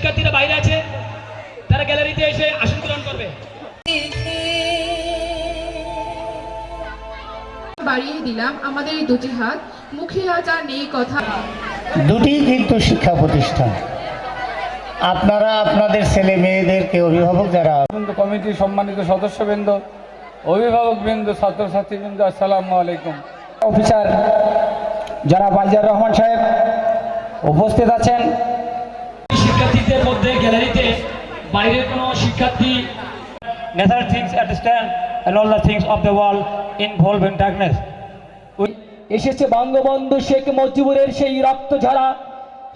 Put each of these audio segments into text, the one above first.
শিক্ষার্থীরা বাইরে আছে তারা গ্যালারিতে এসে আসন গ্রহণ করবে। বাড়িয়ে দিলাম আমাদের এই দুটি হাত মুখে আজ আর নেই কথা। দুটি কিন্তু শিক্ষা প্রতিষ্ঠান। আপনারা আপনাদের ছেলে মেয়েদেরকে অভিভাবক যারা কমিটির সম্মানিত সদস্যবৃন্দ অভিভাবকবৃন্দ ছাত্রছাত্রীবৃন্দ আসসালামু আলাইকুম। অফিসার যারা রহমান সাহেব উপস্থিত আছেন শিক্ষার্থীদের মধ্যে গ্যালারিতে বাইরের কোনো শিক্ষার্থী natural things at stand and all the things of the world involved in darkness. এসেছে বঙ্গবন্ধু শেখ মুজিবুরের সেই রক্ত ঝরা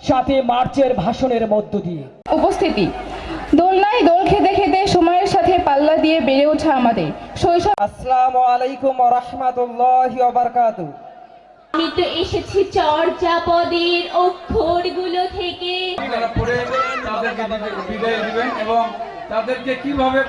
সাথে মার্চের ভাষণের মধ্য দিয়ে। উপস্থিতি। দোলনায় দোল খেতে খেতে সময়ের সাথে পাল্লা দিয়ে বেড়ে ওঠা আমাদের। শৈশব আসসালামু আলাইকুম রহমতুল্লাহ বারকাতু আমি তো এসেছি চর্যাপদের অক্ষরগুলো থেকে। তারা পড়ে তাদেরকে বিদায়- দিবেন এবং তাদেরকে কীভাবে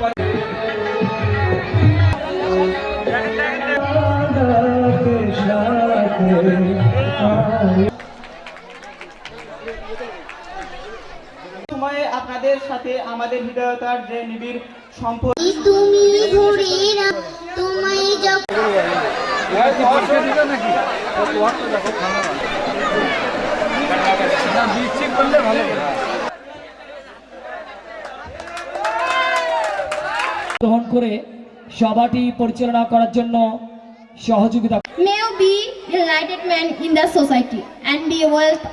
সময়ে আপনাদের সাথে আমাদের হৃদয়তার যে নিবিড় সম্পর্ক তুমি ঘুরে না তোমায় যখন নাকি? করলে ভালো গ্রহণ করে সভাটি পরিচালনা করার জন্য সহযোগিতা May you be a lighted man in the society and be a wealth.